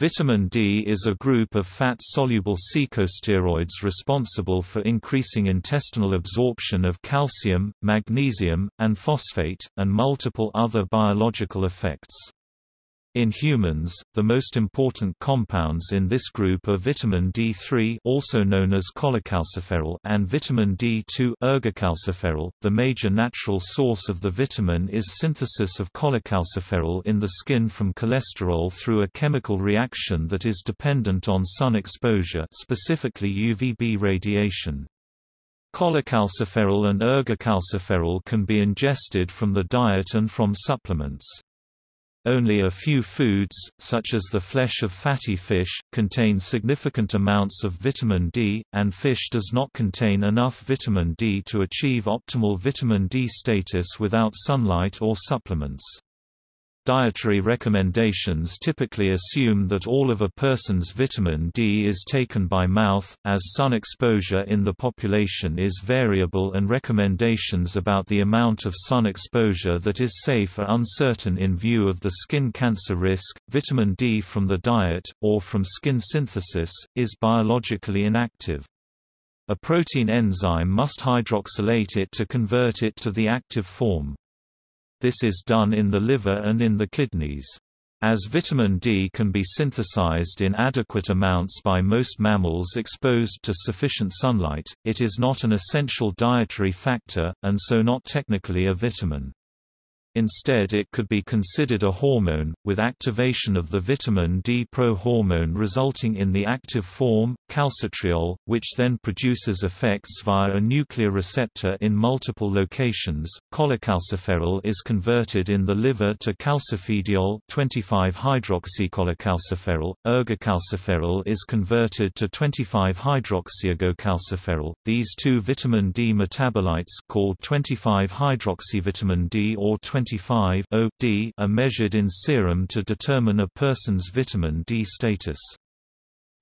Vitamin D is a group of fat-soluble corticosteroids responsible for increasing intestinal absorption of calcium, magnesium, and phosphate, and multiple other biological effects. In humans, the most important compounds in this group are vitamin D3 also known as cholecalciferol and vitamin D2 ergocalciferol. The major natural source of the vitamin is synthesis of cholecalciferol in the skin from cholesterol through a chemical reaction that is dependent on sun exposure specifically UVB radiation. Cholecalciferol and ergocalciferol can be ingested from the diet and from supplements. Only a few foods, such as the flesh of fatty fish, contain significant amounts of vitamin D, and fish does not contain enough vitamin D to achieve optimal vitamin D status without sunlight or supplements. Dietary recommendations typically assume that all of a person's vitamin D is taken by mouth, as sun exposure in the population is variable and recommendations about the amount of sun exposure that is safe are uncertain in view of the skin cancer risk. Vitamin D from the diet, or from skin synthesis, is biologically inactive. A protein enzyme must hydroxylate it to convert it to the active form. This is done in the liver and in the kidneys. As vitamin D can be synthesized in adequate amounts by most mammals exposed to sufficient sunlight, it is not an essential dietary factor, and so not technically a vitamin. Instead it could be considered a hormone, with activation of the vitamin D prohormone resulting in the active form, calcitriol, which then produces effects via a nuclear receptor in multiple locations. Cholecalciferol is converted in the liver to calcifediol 25-hydroxycholecalciferol. Ergocalciferol is converted to 25-hydroxyergocalciferol. These two vitamin D metabolites called 25-hydroxyvitamin D or 25 D are measured in serum to determine a person's vitamin D status.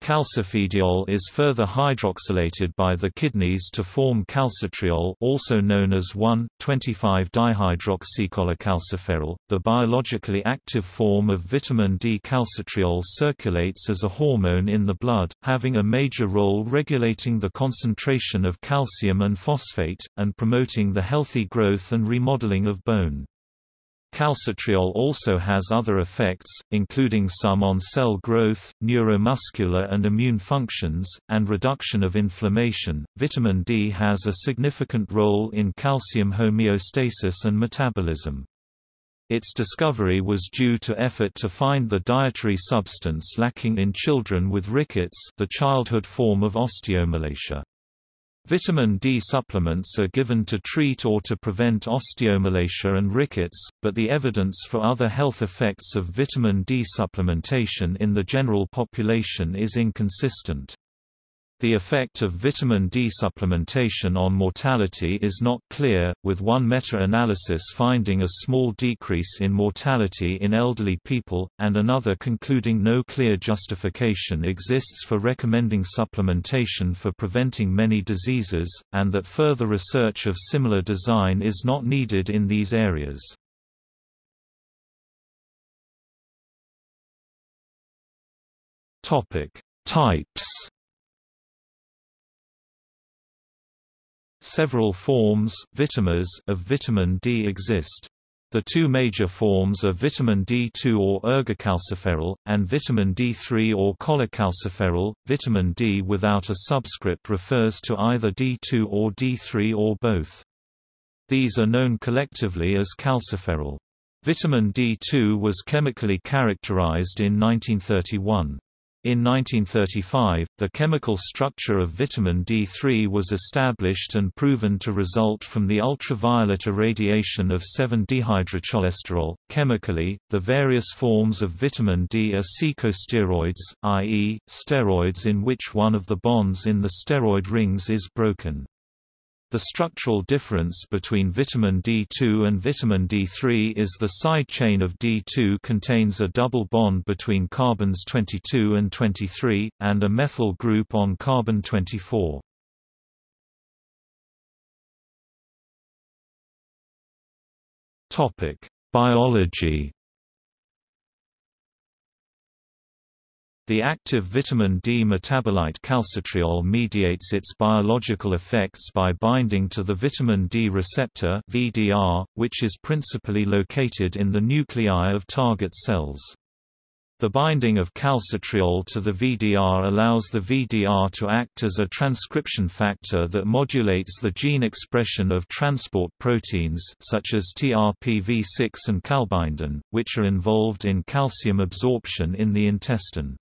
Calcifediol is further hydroxylated by the kidneys to form calcitriol also known as 1,25-dihydroxycholecalciferol. The biologically active form of vitamin D calcitriol circulates as a hormone in the blood, having a major role regulating the concentration of calcium and phosphate, and promoting the healthy growth and remodeling of bone. Calcitriol also has other effects, including some on cell growth, neuromuscular and immune functions, and reduction of inflammation. Vitamin D has a significant role in calcium homeostasis and metabolism. Its discovery was due to effort to find the dietary substance lacking in children with rickets, the childhood form of osteomalacia. Vitamin D supplements are given to treat or to prevent osteomalacia and rickets, but the evidence for other health effects of vitamin D supplementation in the general population is inconsistent. The effect of vitamin D supplementation on mortality is not clear, with one meta-analysis finding a small decrease in mortality in elderly people, and another concluding no clear justification exists for recommending supplementation for preventing many diseases, and that further research of similar design is not needed in these areas. Types Several forms vitamins of vitamin D exist. The two major forms are vitamin D2 or ergocalciferol, and vitamin D3 or cholecalciferol. Vitamin D without a subscript refers to either D2 or D3 or both. These are known collectively as calciferol. Vitamin D2 was chemically characterized in 1931. In 1935, the chemical structure of vitamin D3 was established and proven to result from the ultraviolet irradiation of 7-dehydrocholesterol. Chemically, the various forms of vitamin D are secosteroids, i.e., steroids in which one of the bonds in the steroid rings is broken. The structural difference between vitamin D2 and vitamin D3 is the side chain of D2 contains a double bond between carbons 22 and 23, and a methyl group on carbon 24. Biology The active vitamin D metabolite calcitriol mediates its biological effects by binding to the vitamin D receptor (VDR), which is principally located in the nuclei of target cells. The binding of calcitriol to the VDR allows the VDR to act as a transcription factor that modulates the gene expression of transport proteins such as TRPV6 and calbindin, which are involved in calcium absorption in the intestine.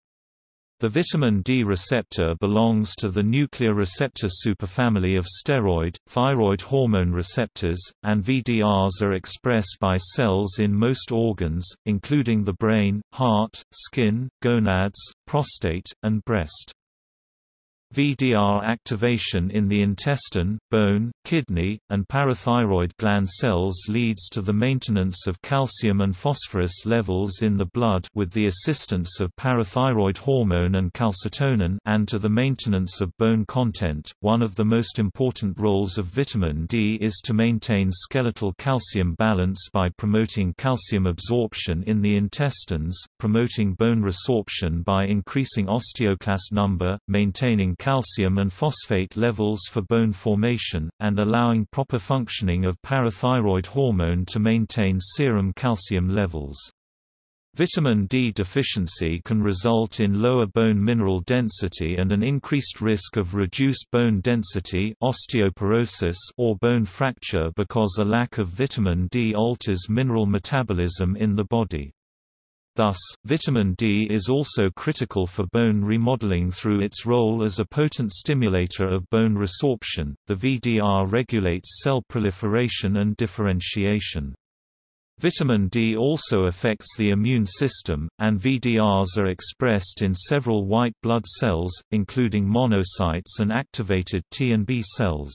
The vitamin D receptor belongs to the nuclear receptor superfamily of steroid, thyroid hormone receptors, and VDRs are expressed by cells in most organs, including the brain, heart, skin, gonads, prostate, and breast. VDR activation in the intestine, bone, kidney, and parathyroid gland cells leads to the maintenance of calcium and phosphorus levels in the blood with the assistance of parathyroid hormone and calcitonin and to the maintenance of bone content. One of the most important roles of vitamin D is to maintain skeletal calcium balance by promoting calcium absorption in the intestines, promoting bone resorption by increasing osteoclast number, maintaining calcium and phosphate levels for bone formation, and allowing proper functioning of parathyroid hormone to maintain serum calcium levels. Vitamin D deficiency can result in lower bone mineral density and an increased risk of reduced bone density osteoporosis or bone fracture because a lack of vitamin D alters mineral metabolism in the body. Thus, vitamin D is also critical for bone remodeling through its role as a potent stimulator of bone resorption. The VDR regulates cell proliferation and differentiation. Vitamin D also affects the immune system, and VDRs are expressed in several white blood cells, including monocytes and activated T and B cells.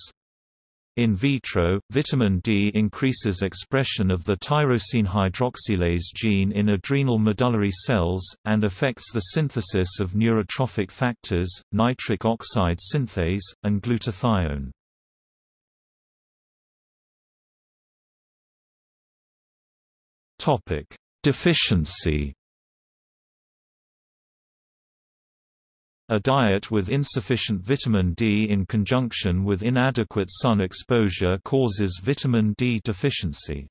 In vitro, vitamin D increases expression of the tyrosine hydroxylase gene in adrenal medullary cells, and affects the synthesis of neurotrophic factors, nitric oxide synthase, and glutathione. Deficiency A diet with insufficient vitamin D in conjunction with inadequate sun exposure causes vitamin D deficiency.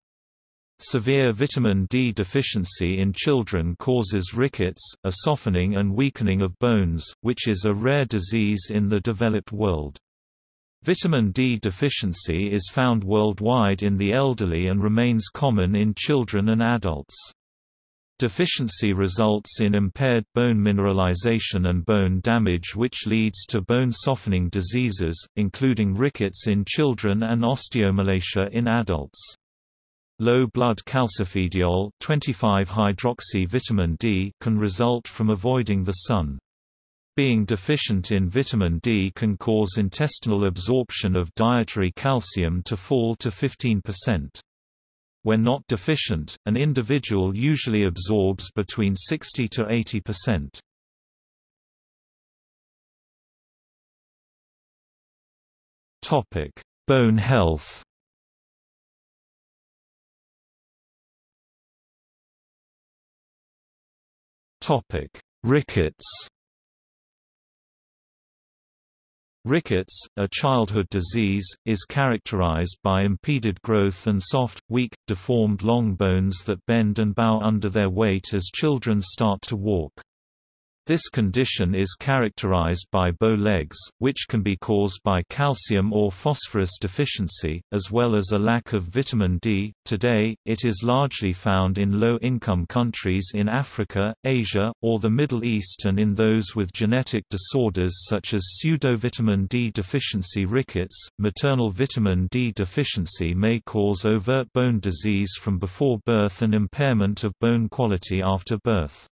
Severe vitamin D deficiency in children causes rickets, a softening and weakening of bones, which is a rare disease in the developed world. Vitamin D deficiency is found worldwide in the elderly and remains common in children and adults. Deficiency results in impaired bone mineralization and bone damage which leads to bone softening diseases, including rickets in children and osteomalacia in adults. Low blood calcifediol 25-hydroxy vitamin D can result from avoiding the sun. Being deficient in vitamin D can cause intestinal absorption of dietary calcium to fall to 15%. When not deficient, an individual usually absorbs between 60 to 80%. Topic: Bone health. Topic: Rickets. Rickets, a childhood disease, is characterized by impeded growth and soft, weak, deformed long bones that bend and bow under their weight as children start to walk. This condition is characterized by bow legs, which can be caused by calcium or phosphorus deficiency, as well as a lack of vitamin D. Today, it is largely found in low income countries in Africa, Asia, or the Middle East and in those with genetic disorders such as pseudo-vitamin D deficiency rickets. Maternal vitamin D deficiency may cause overt bone disease from before birth and impairment of bone quality after birth.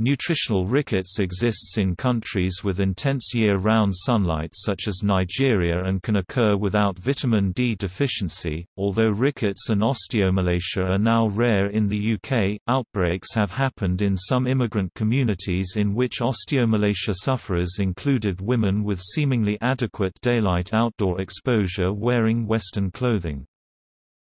Nutritional rickets exists in countries with intense year-round sunlight such as Nigeria and can occur without vitamin D deficiency. Although rickets and osteomalacia are now rare in the UK, outbreaks have happened in some immigrant communities in which osteomalacia sufferers included women with seemingly adequate daylight outdoor exposure wearing Western clothing.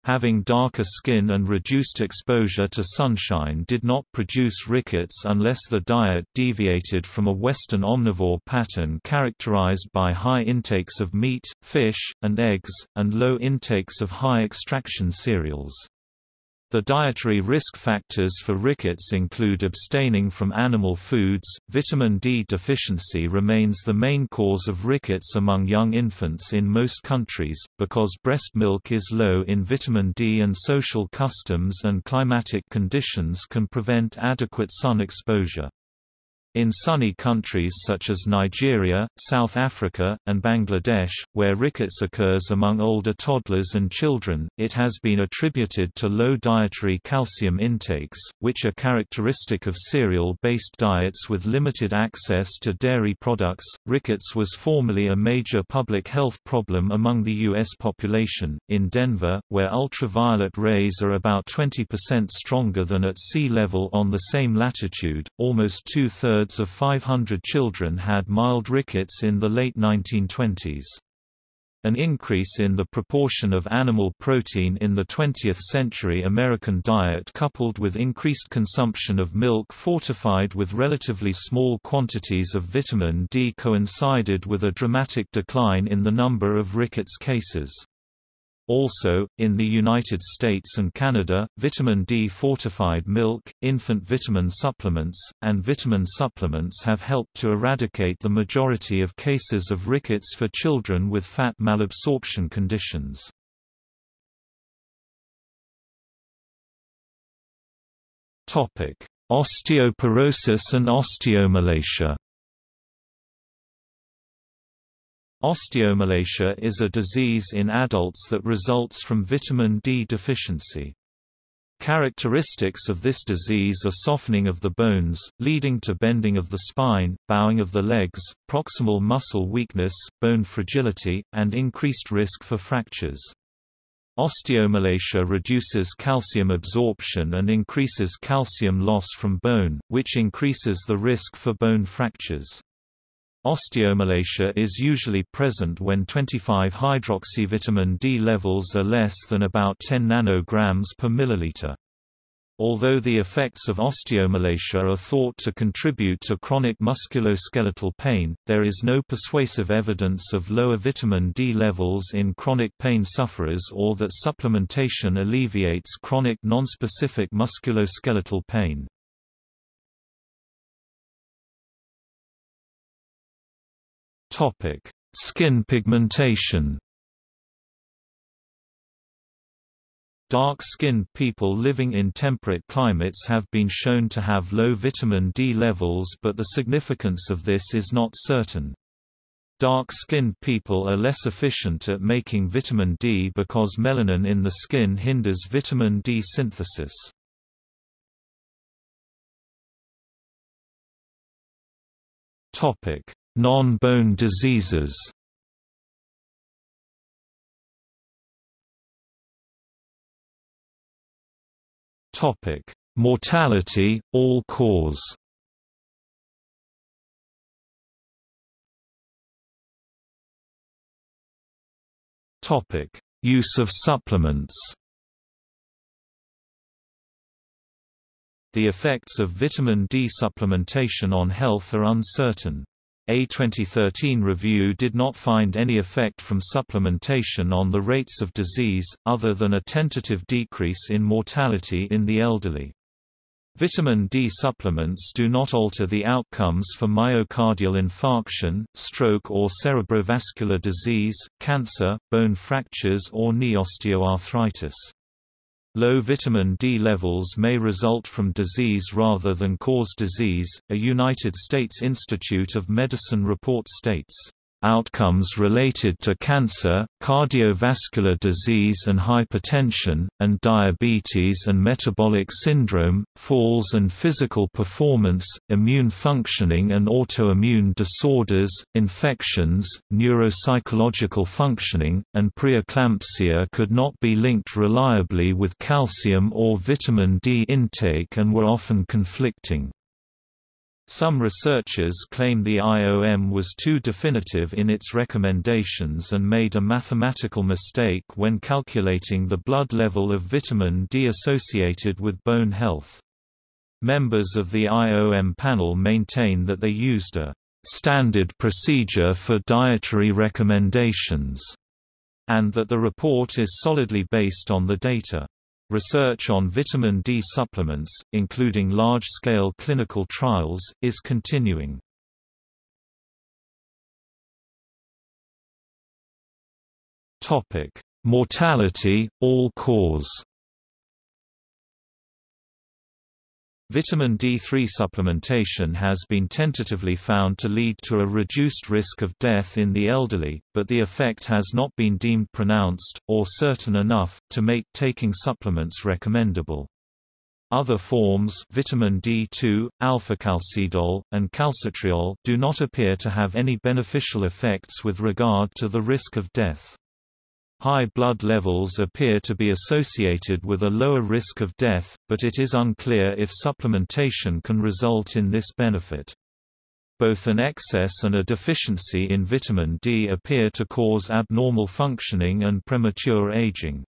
Having darker skin and reduced exposure to sunshine did not produce rickets unless the diet deviated from a Western omnivore pattern characterized by high intakes of meat, fish, and eggs, and low intakes of high-extraction cereals. The dietary risk factors for rickets include abstaining from animal foods. Vitamin D deficiency remains the main cause of rickets among young infants in most countries, because breast milk is low in vitamin D and social customs and climatic conditions can prevent adequate sun exposure. In sunny countries such as Nigeria, South Africa, and Bangladesh, where rickets occurs among older toddlers and children, it has been attributed to low dietary calcium intakes, which are characteristic of cereal-based diets with limited access to dairy products. Rickets was formerly a major public health problem among the U.S. population. In Denver, where ultraviolet rays are about 20% stronger than at sea level on the same latitude, almost two-thirds two-thirds of 500 children had mild rickets in the late 1920s. An increase in the proportion of animal protein in the 20th-century American diet coupled with increased consumption of milk fortified with relatively small quantities of vitamin D coincided with a dramatic decline in the number of rickets cases. Also, in the United States and Canada, vitamin D fortified milk, infant vitamin supplements, and vitamin supplements have helped to eradicate the majority of cases of rickets for children with fat malabsorption conditions. Osteoporosis and osteomalacia Osteomalacia is a disease in adults that results from vitamin D deficiency. Characteristics of this disease are softening of the bones, leading to bending of the spine, bowing of the legs, proximal muscle weakness, bone fragility, and increased risk for fractures. Osteomalacia reduces calcium absorption and increases calcium loss from bone, which increases the risk for bone fractures. Osteomalacia is usually present when 25-hydroxyvitamin D levels are less than about 10 nanograms per milliliter. Although the effects of osteomalacia are thought to contribute to chronic musculoskeletal pain, there is no persuasive evidence of lower vitamin D levels in chronic pain sufferers or that supplementation alleviates chronic nonspecific musculoskeletal pain. Topic: Skin pigmentation. Dark-skinned people living in temperate climates have been shown to have low vitamin D levels but the significance of this is not certain. Dark-skinned people are less efficient at making vitamin D because melanin in the skin hinders vitamin D synthesis. Topic: Non-bone diseases Topic: Mortality, all cause. Topic: Use of supplements. The effects of vitamin D supplementation on health are uncertain. A 2013 review did not find any effect from supplementation on the rates of disease, other than a tentative decrease in mortality in the elderly. Vitamin D supplements do not alter the outcomes for myocardial infarction, stroke or cerebrovascular disease, cancer, bone fractures or knee osteoarthritis. Low vitamin D levels may result from disease rather than cause disease. A United States Institute of Medicine report states outcomes related to cancer, cardiovascular disease and hypertension, and diabetes and metabolic syndrome, falls and physical performance, immune functioning and autoimmune disorders, infections, neuropsychological functioning, and preeclampsia could not be linked reliably with calcium or vitamin D intake and were often conflicting. Some researchers claim the IOM was too definitive in its recommendations and made a mathematical mistake when calculating the blood level of vitamin D associated with bone health. Members of the IOM panel maintain that they used a standard procedure for dietary recommendations, and that the report is solidly based on the data. Research on vitamin D supplements, including large-scale clinical trials, is continuing. Mortality, all Vitamin D3 supplementation has been tentatively found to lead to a reduced risk of death in the elderly, but the effect has not been deemed pronounced, or certain enough, to make taking supplements recommendable. Other forms vitamin D2, alfacalcidol, and calcitriol do not appear to have any beneficial effects with regard to the risk of death. High blood levels appear to be associated with a lower risk of death, but it is unclear if supplementation can result in this benefit. Both an excess and a deficiency in vitamin D appear to cause abnormal functioning and premature aging.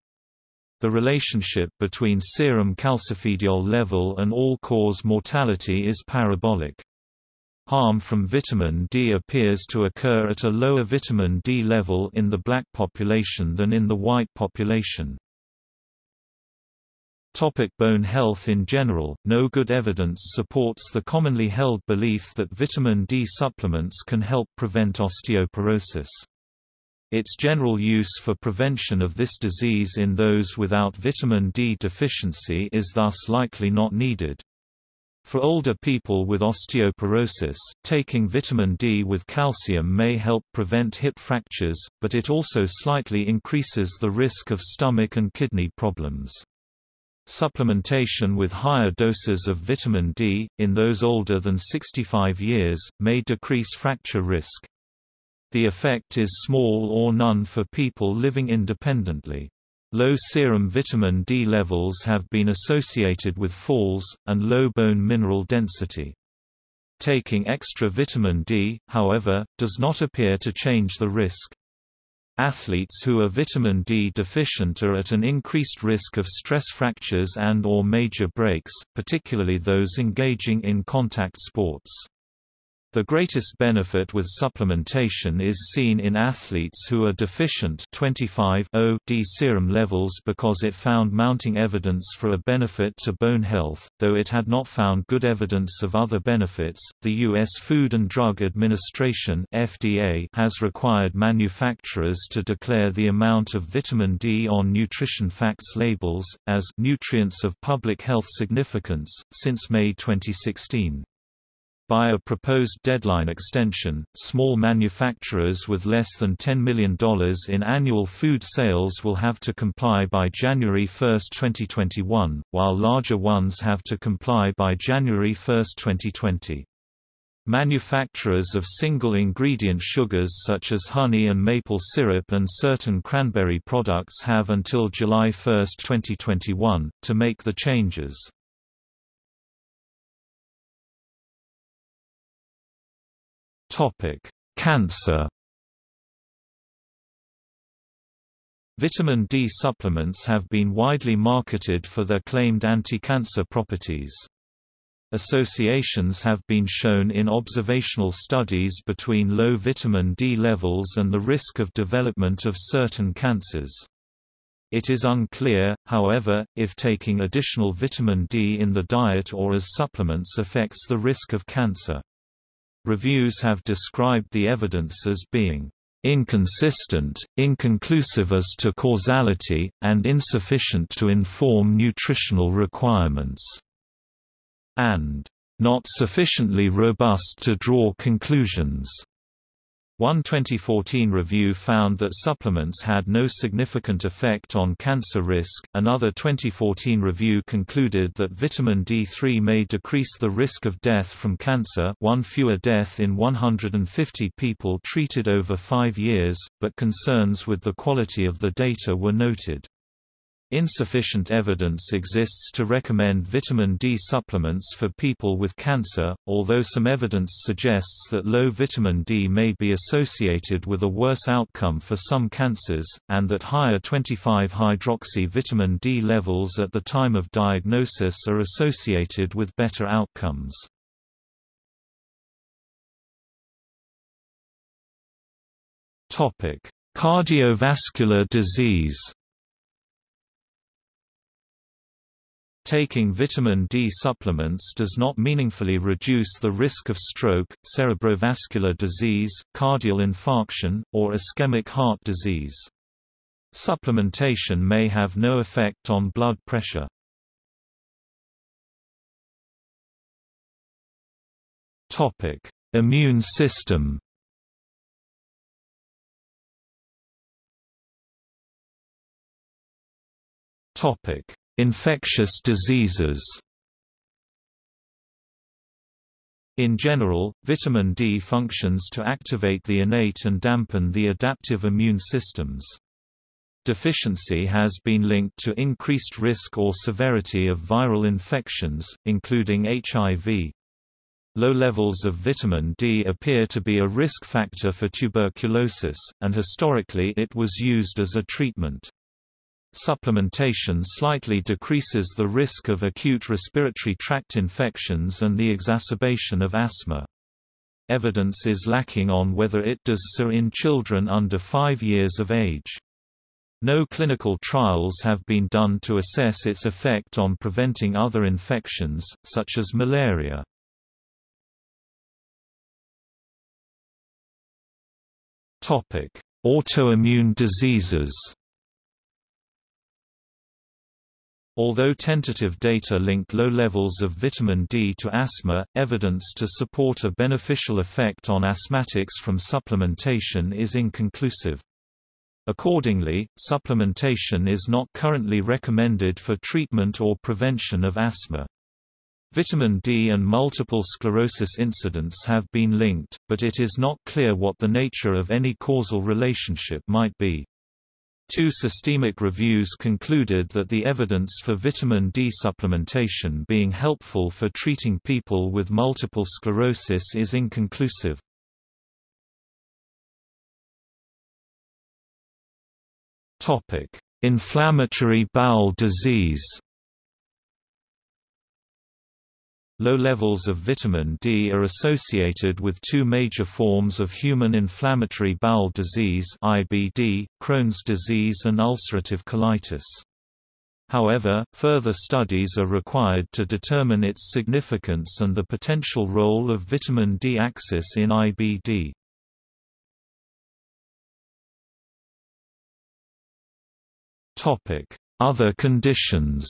The relationship between serum calcifediol level and all-cause mortality is parabolic. Harm from vitamin D appears to occur at a lower vitamin D level in the black population than in the white population. Topic bone health In general, no good evidence supports the commonly held belief that vitamin D supplements can help prevent osteoporosis. Its general use for prevention of this disease in those without vitamin D deficiency is thus likely not needed. For older people with osteoporosis, taking vitamin D with calcium may help prevent hip fractures, but it also slightly increases the risk of stomach and kidney problems. Supplementation with higher doses of vitamin D, in those older than 65 years, may decrease fracture risk. The effect is small or none for people living independently. Low serum vitamin D levels have been associated with falls, and low bone mineral density. Taking extra vitamin D, however, does not appear to change the risk. Athletes who are vitamin D deficient are at an increased risk of stress fractures and or major breaks, particularly those engaging in contact sports. The greatest benefit with supplementation is seen in athletes who are deficient 25 D serum levels because it found mounting evidence for a benefit to bone health, though it had not found good evidence of other benefits. The U.S. Food and Drug Administration (FDA) has required manufacturers to declare the amount of vitamin D on nutrition facts labels as nutrients of public health significance since May 2016. By a proposed deadline extension, small manufacturers with less than $10 million in annual food sales will have to comply by January 1, 2021, while larger ones have to comply by January 1, 2020. Manufacturers of single-ingredient sugars such as honey and maple syrup and certain cranberry products have until July 1, 2021, to make the changes. Topic: Cancer. Vitamin D supplements have been widely marketed for their claimed anti-cancer properties. Associations have been shown in observational studies between low vitamin D levels and the risk of development of certain cancers. It is unclear, however, if taking additional vitamin D in the diet or as supplements affects the risk of cancer. Reviews have described the evidence as being inconsistent, inconclusive as to causality, and insufficient to inform nutritional requirements, and not sufficiently robust to draw conclusions. One 2014 review found that supplements had no significant effect on cancer risk. Another 2014 review concluded that vitamin D3 may decrease the risk of death from cancer, one fewer death in 150 people treated over 5 years, but concerns with the quality of the data were noted. Insufficient evidence exists to recommend vitamin D supplements for people with cancer, although some evidence suggests that low vitamin D may be associated with a worse outcome for some cancers, and that higher 25-hydroxy vitamin D levels at the time of diagnosis are associated with better outcomes. Cardiovascular disease Taking vitamin D supplements does not meaningfully reduce the risk of stroke, cerebrovascular disease, cardiac infarction, or ischemic heart disease. Supplementation may have no effect on blood pressure. Immune system Topic Infectious diseases In general, vitamin D functions to activate the innate and dampen the adaptive immune systems. Deficiency has been linked to increased risk or severity of viral infections, including HIV. Low levels of vitamin D appear to be a risk factor for tuberculosis, and historically it was used as a treatment. Supplementation slightly decreases the risk of acute respiratory tract infections and the exacerbation of asthma. Evidence is lacking on whether it does so in children under 5 years of age. No clinical trials have been done to assess its effect on preventing other infections, such as malaria. Autoimmune diseases Although tentative data link low levels of vitamin D to asthma, evidence to support a beneficial effect on asthmatics from supplementation is inconclusive. Accordingly, supplementation is not currently recommended for treatment or prevention of asthma. Vitamin D and multiple sclerosis incidents have been linked, but it is not clear what the nature of any causal relationship might be. Two systemic reviews concluded that the evidence for vitamin D supplementation being helpful for treating people with multiple sclerosis is inconclusive. Inflammatory bowel disease Low levels of vitamin D are associated with two major forms of human inflammatory bowel disease IBD, Crohn's disease and ulcerative colitis. However, further studies are required to determine its significance and the potential role of vitamin D axis in IBD. Other conditions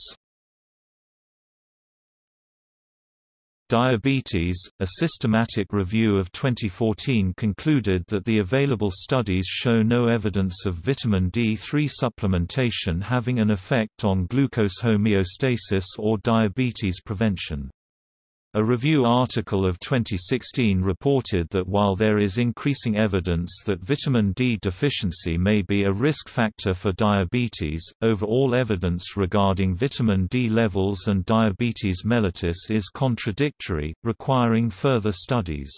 Diabetes, a systematic review of 2014 concluded that the available studies show no evidence of vitamin D3 supplementation having an effect on glucose homeostasis or diabetes prevention. A review article of 2016 reported that while there is increasing evidence that vitamin D deficiency may be a risk factor for diabetes, overall evidence regarding vitamin D levels and diabetes mellitus is contradictory, requiring further studies.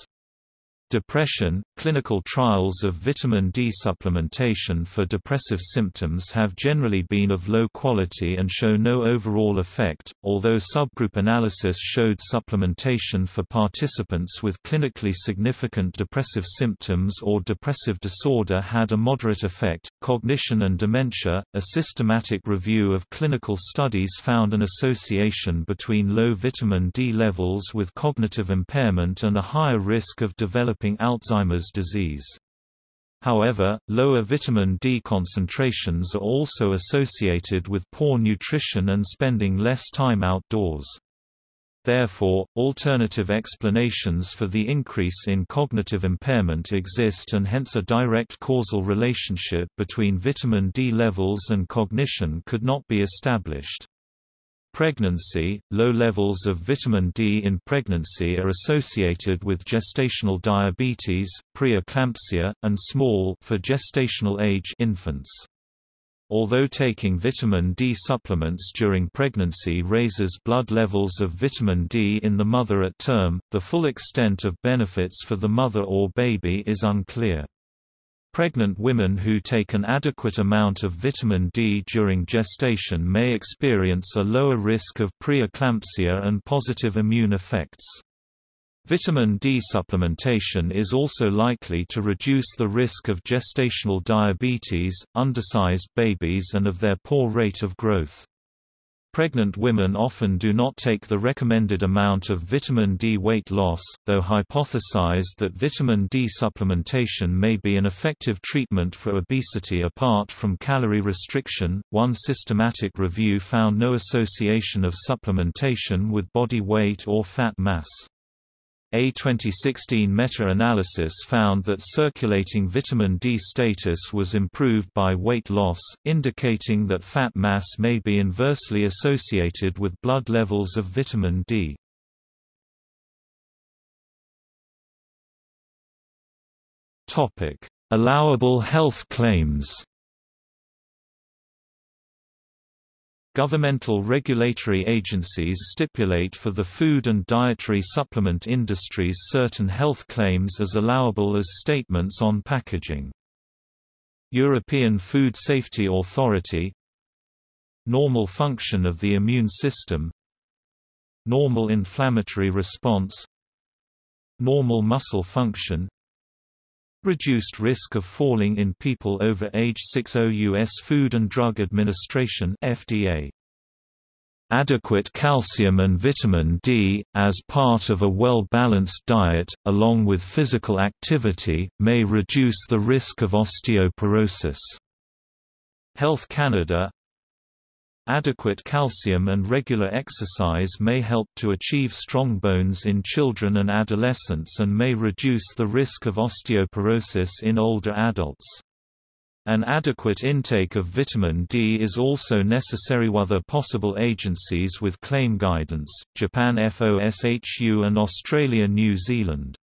Depression – Clinical trials of vitamin D supplementation for depressive symptoms have generally been of low quality and show no overall effect, although subgroup analysis showed supplementation for participants with clinically significant depressive symptoms or depressive disorder had a moderate effect. Cognition and dementia – A systematic review of clinical studies found an association between low vitamin D levels with cognitive impairment and a higher risk of developing developing Alzheimer's disease. However, lower vitamin D concentrations are also associated with poor nutrition and spending less time outdoors. Therefore, alternative explanations for the increase in cognitive impairment exist and hence a direct causal relationship between vitamin D levels and cognition could not be established. Pregnancy, low levels of vitamin D in pregnancy are associated with gestational diabetes, preeclampsia, and small for gestational age infants. Although taking vitamin D supplements during pregnancy raises blood levels of vitamin D in the mother at term, the full extent of benefits for the mother or baby is unclear. Pregnant women who take an adequate amount of vitamin D during gestation may experience a lower risk of preeclampsia and positive immune effects. Vitamin D supplementation is also likely to reduce the risk of gestational diabetes, undersized babies and of their poor rate of growth. Pregnant women often do not take the recommended amount of vitamin D weight loss, though hypothesized that vitamin D supplementation may be an effective treatment for obesity apart from calorie restriction. One systematic review found no association of supplementation with body weight or fat mass. A 2016 meta-analysis found that circulating vitamin D status was improved by weight loss, indicating that fat mass may be inversely associated with blood levels of vitamin D. Allowable health claims Governmental regulatory agencies stipulate for the food and dietary supplement industries certain health claims as allowable as statements on packaging. European Food Safety Authority. Normal function of the immune system. Normal inflammatory response. Normal muscle function Reduced risk of falling in people over age 60 U.S. Food and Drug Administration FDA. Adequate calcium and vitamin D, as part of a well-balanced diet, along with physical activity, may reduce the risk of osteoporosis. Health Canada Adequate calcium and regular exercise may help to achieve strong bones in children and adolescents and may reduce the risk of osteoporosis in older adults. An adequate intake of vitamin D is also necessary. Other possible agencies with claim guidance Japan FOSHU and Australia New Zealand.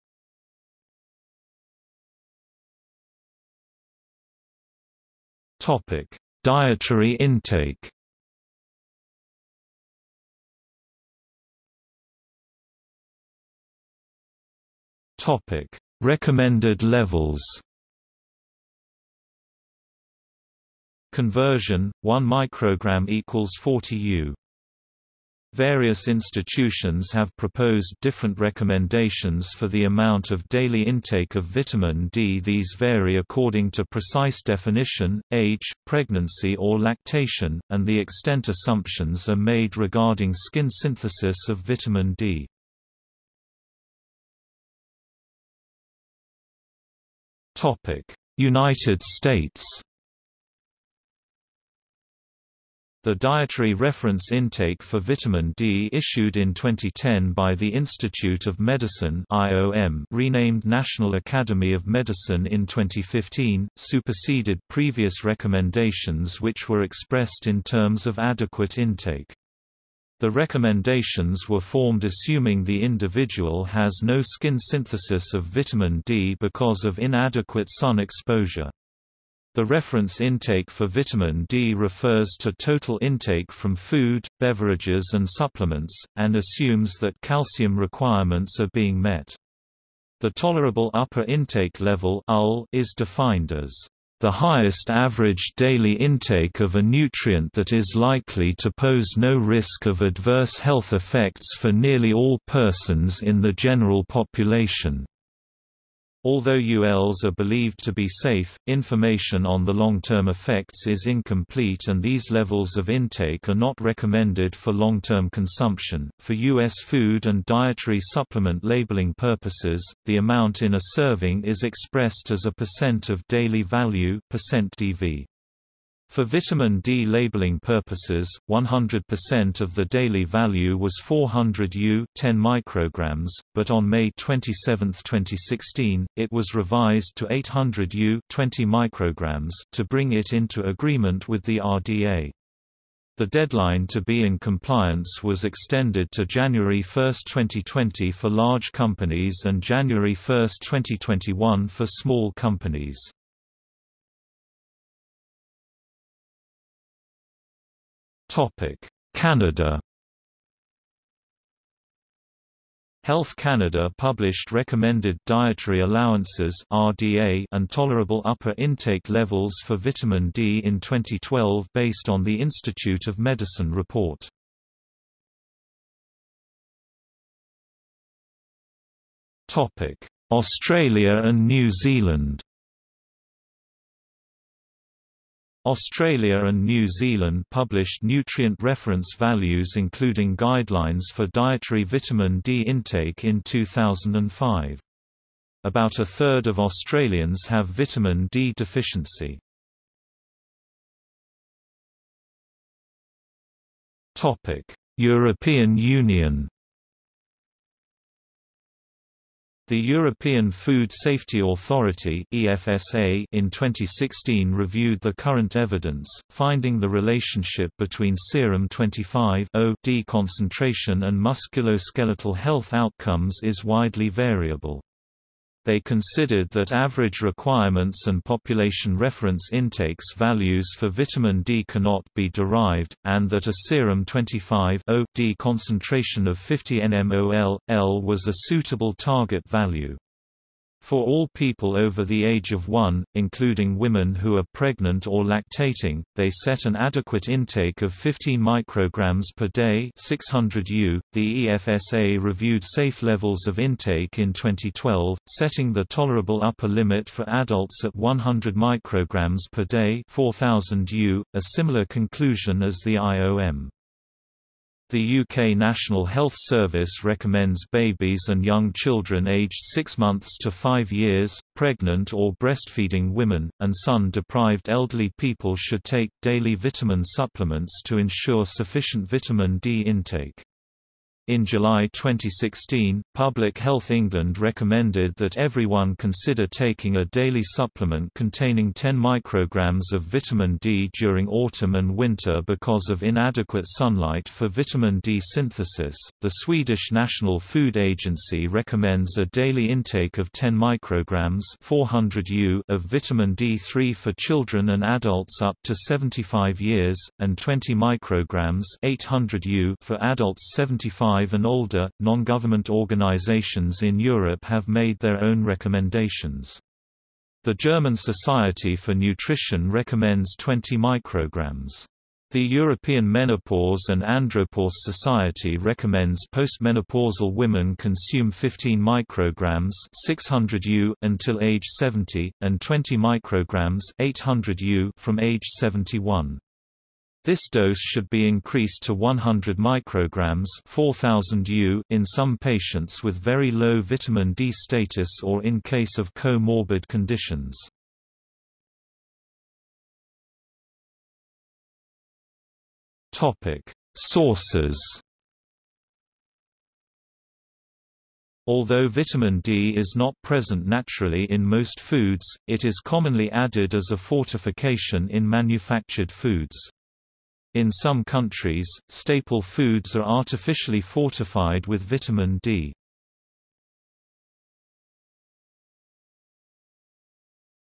Dietary intake Topic: Recommended levels. Conversion: 1 microgram equals 40 U. Various institutions have proposed different recommendations for the amount of daily intake of vitamin D. These vary according to precise definition, age, pregnancy or lactation, and the extent assumptions are made regarding skin synthesis of vitamin D. United States The Dietary Reference Intake for Vitamin D issued in 2010 by the Institute of Medicine IOM renamed National Academy of Medicine in 2015, superseded previous recommendations which were expressed in terms of adequate intake. The recommendations were formed assuming the individual has no skin synthesis of vitamin D because of inadequate sun exposure. The reference intake for vitamin D refers to total intake from food, beverages and supplements, and assumes that calcium requirements are being met. The tolerable upper intake level is defined as the highest average daily intake of a nutrient that is likely to pose no risk of adverse health effects for nearly all persons in the general population. Although ULs are believed to be safe, information on the long-term effects is incomplete and these levels of intake are not recommended for long-term consumption. For US food and dietary supplement labeling purposes, the amount in a serving is expressed as a percent of daily value percent %DV. For vitamin D labeling purposes, 100% of the daily value was 400 U 10 micrograms, but on May 27, 2016, it was revised to 800 U 20 micrograms to bring it into agreement with the RDA. The deadline to be in compliance was extended to January 1, 2020 for large companies and January 1, 2021 for small companies. Canada Health Canada published recommended dietary allowances (RDA) and tolerable upper intake levels for vitamin D in 2012 based on the Institute of Medicine report. Topic: Australia and New Zealand. Australia and New Zealand published nutrient reference values including guidelines for dietary vitamin D intake in 2005. About a third of Australians have vitamin D deficiency. European Union The European Food Safety Authority (EFSA) in 2016 reviewed the current evidence, finding the relationship between serum 25-OD concentration and musculoskeletal health outcomes is widely variable. They considered that average requirements and population reference intakes values for vitamin D cannot be derived, and that a serum 25-OD concentration of 50 nmol, L was a suitable target value. For all people over the age of 1, including women who are pregnant or lactating, they set an adequate intake of 15 micrograms per day 600 U. .The EFSA reviewed safe levels of intake in 2012, setting the tolerable upper limit for adults at 100 micrograms per day 4000 U, a similar conclusion as the IOM. The UK National Health Service recommends babies and young children aged 6 months to 5 years, pregnant or breastfeeding women, and sun-deprived elderly people should take daily vitamin supplements to ensure sufficient vitamin D intake. In July 2016, Public Health England recommended that everyone consider taking a daily supplement containing 10 micrograms of vitamin D during autumn and winter because of inadequate sunlight for vitamin D synthesis. The Swedish National Food Agency recommends a daily intake of 10 micrograms 400 U of vitamin D3 for children and adults up to 75 years, and 20 micrograms 800 U for adults 75 and older. Non government organizations in Europe have made their own recommendations. The German Society for Nutrition recommends 20 micrograms. The European Menopause and Andropause Society recommends postmenopausal women consume 15 micrograms 600 U until age 70, and 20 micrograms 800 U from age 71. This dose should be increased to 100 micrograms 4000 U in some patients with very low vitamin D status or in case of comorbid conditions. Topic: Sources. Although vitamin D is not present naturally in most foods, it is commonly added as a fortification in manufactured foods. In some countries, staple foods are artificially fortified with vitamin D.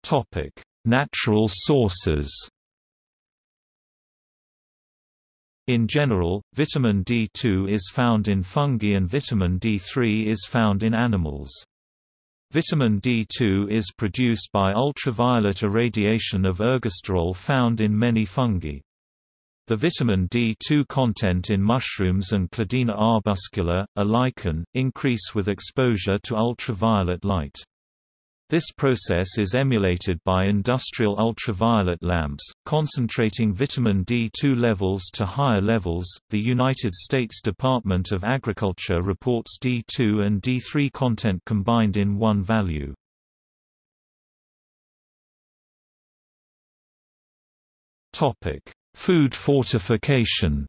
Topic: Natural sources. In general, vitamin D2 is found in fungi and vitamin D3 is found in animals. Vitamin D2 is produced by ultraviolet irradiation of ergosterol found in many fungi. The vitamin D2 content in mushrooms and Cladina arbuscula, a lichen, increase with exposure to ultraviolet light. This process is emulated by industrial ultraviolet lamps, concentrating vitamin D2 levels to higher levels. The United States Department of Agriculture reports D2 and D3 content combined in one value. Topic: Food fortification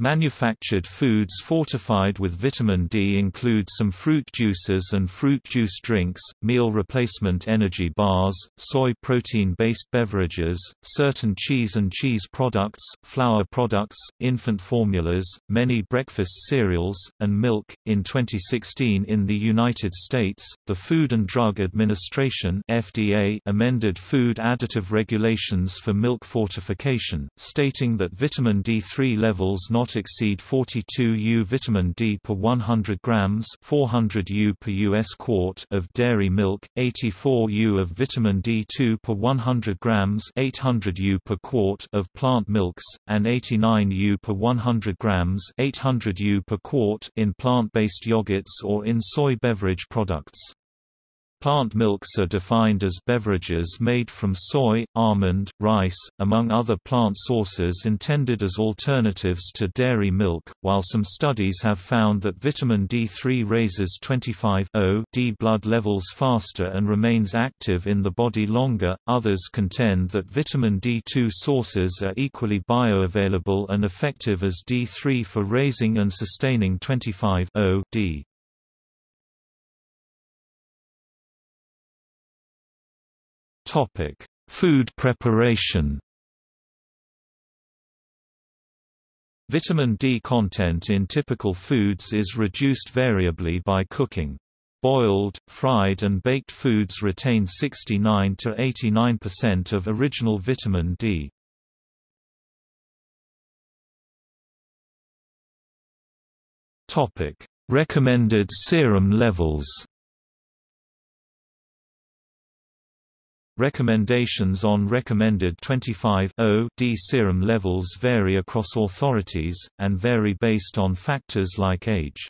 Manufactured foods fortified with vitamin D include some fruit juices and fruit juice drinks, meal replacement energy bars, soy protein-based beverages, certain cheese and cheese products, flour products, infant formulas, many breakfast cereals, and milk. In 2016 in the United States, the Food and Drug Administration (FDA) amended food additive regulations for milk fortification, stating that vitamin D3 levels not not exceed 42 U vitamin D per 100 grams 400 U per US quart of dairy milk, 84 U of vitamin D2 per 100 grams 800 U per quart of plant milks, and 89 U per 100 grams 800 U per quart in plant-based yogurts or in soy beverage products. Plant milks are defined as beverages made from soy, almond, rice, among other plant sources intended as alternatives to dairy milk, while some studies have found that vitamin D3 raises 25-0 blood levels faster and remains active in the body longer, others contend that vitamin D2 sources are equally bioavailable and effective as D3 for raising and sustaining 25-0 D. Topic: Food preparation. Vitamin D content in typical foods is reduced variably by cooking. Boiled, fried and baked foods retain 69 to 89% of original vitamin D. Topic: Recommended serum levels. Recommendations on recommended 25-0-D serum levels vary across authorities, and vary based on factors like age.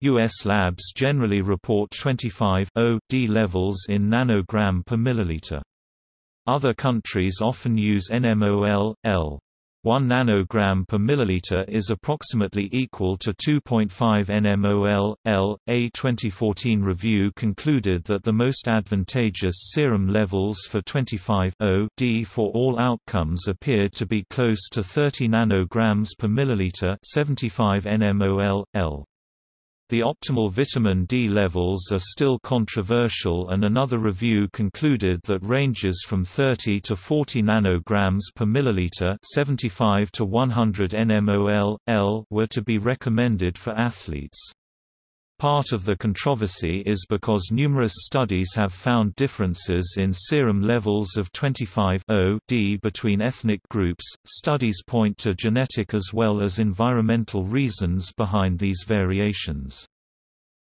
U.S. labs generally report 25-0-D levels in nanogram per milliliter. Other countries often use NMOL, 1 nanogram per milliliter is approximately equal to 2.5 nmol. L. A 2014 review concluded that the most advantageous serum levels for 25 D for all outcomes appeared to be close to 30 nanograms per milliliter, 75 nmol. L. The optimal vitamin D levels are still controversial and another review concluded that ranges from 30 to 40 nanograms per milliliter 75 to 100 nmol, L were to be recommended for athletes. Part of the controversy is because numerous studies have found differences in serum levels of 25 D between ethnic groups. Studies point to genetic as well as environmental reasons behind these variations.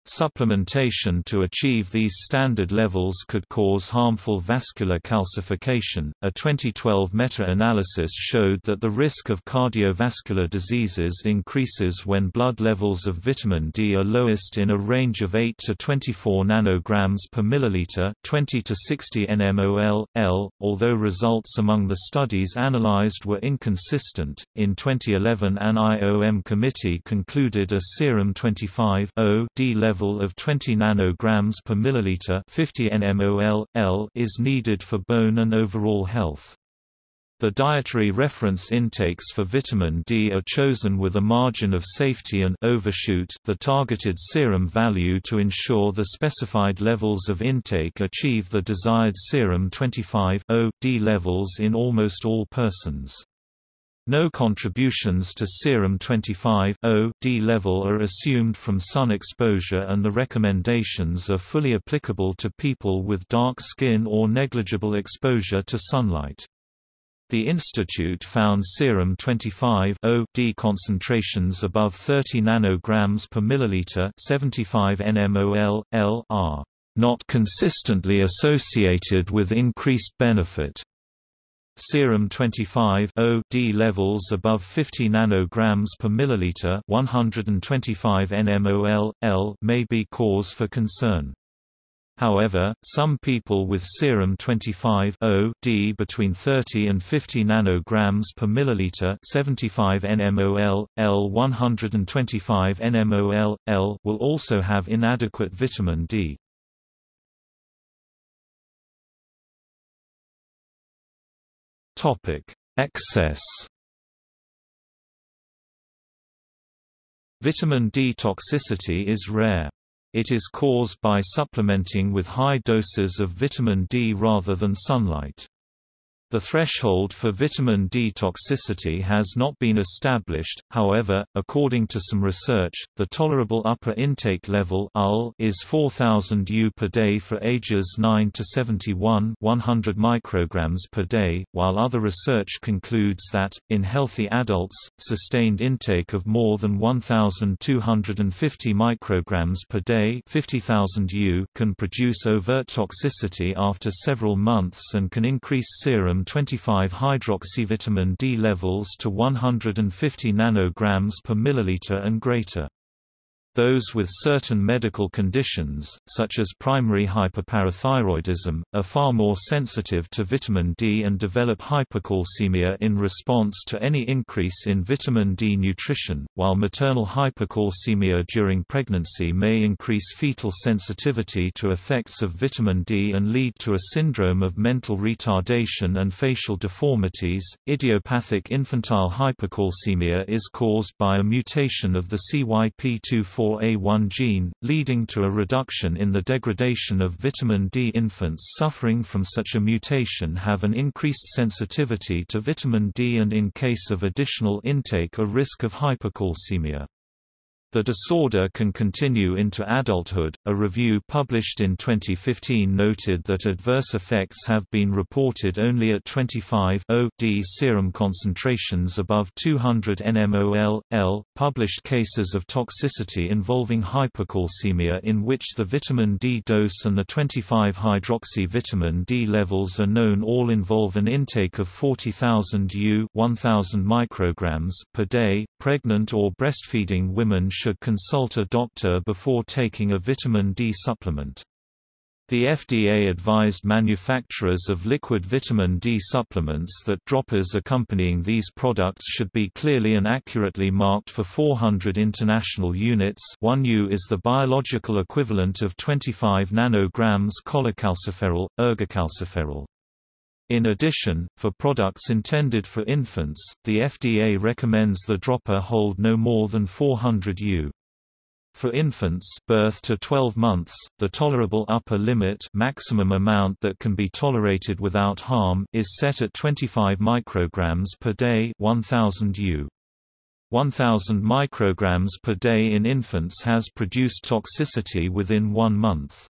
Supplementation to achieve these standard levels could cause harmful vascular calcification. A 2012 meta analysis showed that the risk of cardiovascular diseases increases when blood levels of vitamin D are lowest in a range of 8 to 24 nanograms per milliliter, 20 to 60 nmol. L. Although results among the studies analyzed were inconsistent, in 2011 an IOM committee concluded a serum 25 D level level of 20 nanograms per milliliter 50 nmol, L is needed for bone and overall health. The dietary reference intakes for vitamin D are chosen with a margin of safety and overshoot the targeted serum value to ensure the specified levels of intake achieve the desired serum 25-0-D levels in almost all persons. No contributions to serum 25-0-D level are assumed from sun exposure and the recommendations are fully applicable to people with dark skin or negligible exposure to sunlight. The institute found serum 25-0-D concentrations above 30 nanograms per milliliter 75 nmol, L are not consistently associated with increased benefit. Serum 25 D levels above 50 nanograms per milliliter, 125 nmol L may be cause for concern. However, some people with serum 25 D between 30 and 50 nanograms per milliliter, 75 nmol L 125 nmol L will also have inadequate vitamin D. Topic: Excess. Vitamin D toxicity is rare. It is caused by supplementing with high doses of vitamin D rather than sunlight. The threshold for vitamin D toxicity has not been established, however, according to some research, the tolerable upper intake level is 4000 U per day for ages 9 to 71 100 micrograms per day, while other research concludes that, in healthy adults, sustained intake of more than 1250 micrograms per day 50,000 U can produce overt toxicity after several months and can increase serum 25-hydroxyvitamin D levels to 150 nanograms per milliliter and greater. Those with certain medical conditions, such as primary hyperparathyroidism, are far more sensitive to vitamin D and develop hypocalcemia in response to any increase in vitamin D nutrition, while maternal hypocalcemia during pregnancy may increase fetal sensitivity to effects of vitamin D and lead to a syndrome of mental retardation and facial deformities. Idiopathic infantile hypocalcemia is caused by a mutation of the CYP24 4A1 gene, leading to a reduction in the degradation of vitamin D. Infants suffering from such a mutation have an increased sensitivity to vitamin D and in case of additional intake a risk of hypocalcemia. The disorder can continue into adulthood. A review published in 2015 noted that adverse effects have been reported only at 25 D serum concentrations above 200 nmol. L. Published cases of toxicity involving hypocalcemia in which the vitamin D dose and the 25 hydroxy vitamin D levels are known all involve an intake of 40,000 U 1000 micrograms per day. Pregnant or breastfeeding women should consult a doctor before taking a vitamin D supplement. The FDA advised manufacturers of liquid vitamin D supplements that droppers accompanying these products should be clearly and accurately marked for 400 international units 1 U is the biological equivalent of 25 nanograms cholecalciferol, ergocalciferol. In addition, for products intended for infants, the FDA recommends the dropper hold no more than 400 U. For infants birth to 12 months, the tolerable upper limit maximum amount that can be tolerated without harm is set at 25 micrograms per day 1000 U. 1000 micrograms per day in infants has produced toxicity within one month.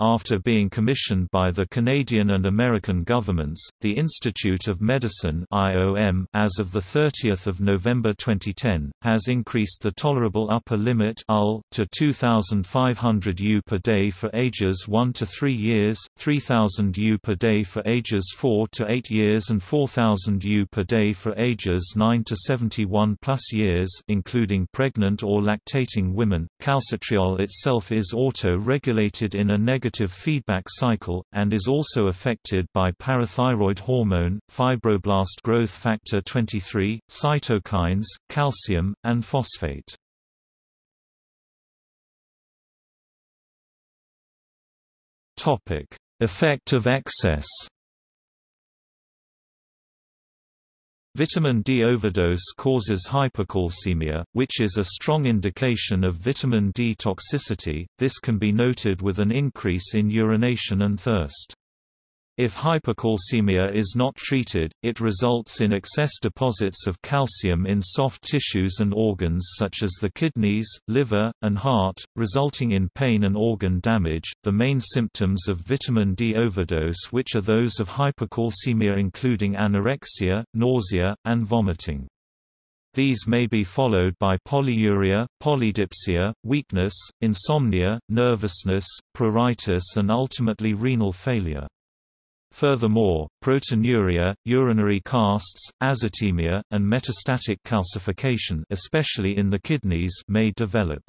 After being commissioned by the Canadian and American governments, the Institute of Medicine (IOM), as of the 30th of November 2010, has increased the tolerable upper limit (UL) to 2,500 U per day for ages 1 to 3 years, 3,000 U per day for ages 4 to 8 years, and 4,000 U per day for ages 9 to 71 plus years, including pregnant or lactating women. Calcitriol itself is auto-regulated in a negative negative feedback cycle, and is also affected by parathyroid hormone, fibroblast growth factor 23, cytokines, calcium, and phosphate. Effect of excess Vitamin D overdose causes hypercalcemia, which is a strong indication of vitamin D toxicity. This can be noted with an increase in urination and thirst. If hypercalcemia is not treated, it results in excess deposits of calcium in soft tissues and organs such as the kidneys, liver, and heart, resulting in pain and organ damage. The main symptoms of vitamin D overdose, which are those of hypercalcemia, including anorexia, nausea, and vomiting. These may be followed by polyuria, polydipsia, weakness, insomnia, nervousness, pruritus, and ultimately renal failure. Furthermore, proteinuria, urinary casts, azotemia, and metastatic calcification especially in the kidneys may develop.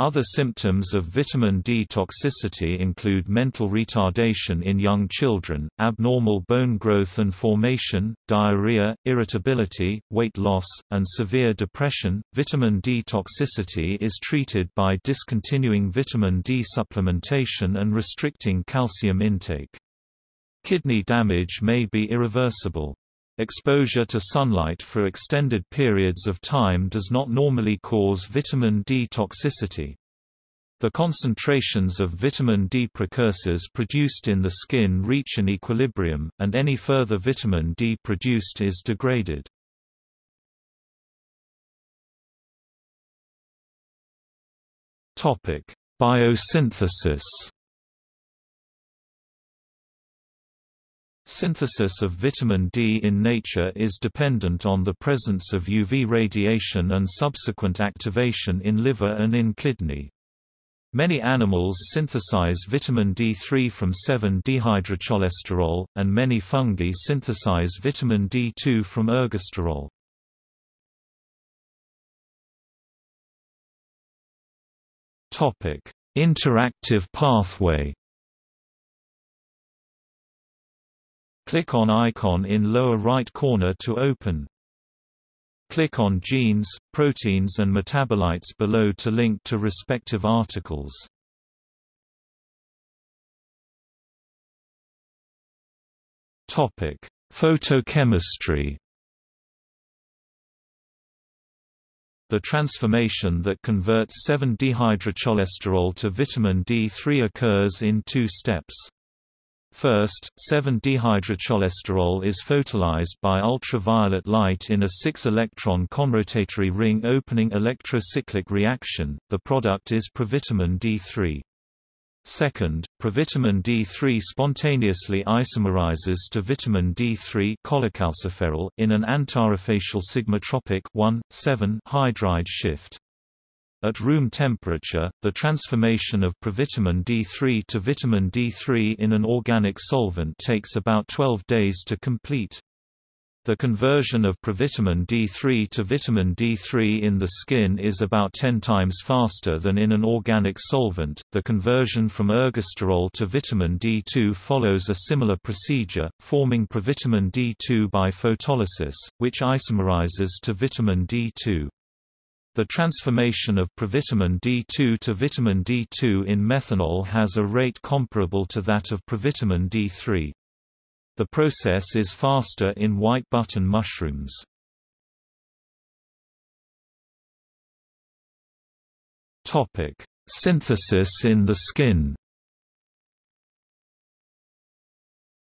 Other symptoms of vitamin D toxicity include mental retardation in young children, abnormal bone growth and formation, diarrhea, irritability, weight loss, and severe depression. Vitamin D toxicity is treated by discontinuing vitamin D supplementation and restricting calcium intake. Kidney damage may be irreversible. Exposure to sunlight for extended periods of time does not normally cause vitamin D toxicity. The concentrations of vitamin D precursors produced in the skin reach an equilibrium, and any further vitamin D produced is degraded. Biosynthesis Synthesis of vitamin D in nature is dependent on the presence of UV radiation and subsequent activation in liver and in kidney. Many animals synthesize vitamin D3 from 7-dehydrocholesterol, and many fungi synthesize vitamin D2 from ergosterol. Interactive pathway Click on icon in lower right corner to open. Click on genes, proteins and metabolites below to link to respective articles. Topic: Photochemistry. The transformation that converts 7-dehydrocholesterol to vitamin D3 occurs in two steps. First, 7-dehydrocholesterol is photolysed by ultraviolet light in a 6-electron conrotatory ring opening electrocyclic reaction, the product is provitamin D3. Second, provitamin D3 spontaneously isomerizes to vitamin D3 cholecalciferol in an antarafacial sigmatropic 1,7 hydride shift. At room temperature, the transformation of provitamin D3 to vitamin D3 in an organic solvent takes about 12 days to complete. The conversion of provitamin D3 to vitamin D3 in the skin is about 10 times faster than in an organic solvent. The conversion from ergosterol to vitamin D2 follows a similar procedure, forming provitamin D2 by photolysis, which isomerizes to vitamin D2. The transformation of provitamin D2 to vitamin D2 in methanol has a rate comparable to that of provitamin D3. The process is faster in white button mushrooms. Synthesis in the skin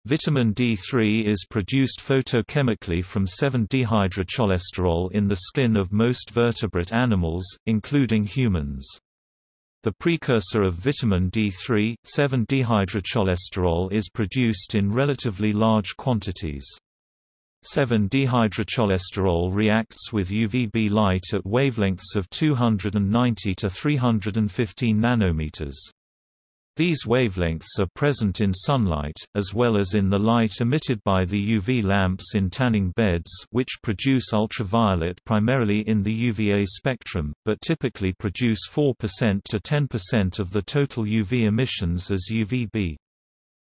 Vitamin D3 is produced photochemically from 7-dehydrocholesterol in the skin of most vertebrate animals, including humans. The precursor of vitamin D3, 7-dehydrocholesterol is produced in relatively large quantities. 7-dehydrocholesterol reacts with UVB light at wavelengths of 290 to 315 nanometers. These wavelengths are present in sunlight, as well as in the light emitted by the UV lamps in tanning beds which produce ultraviolet primarily in the UVA spectrum, but typically produce 4% to 10% of the total UV emissions as UVB.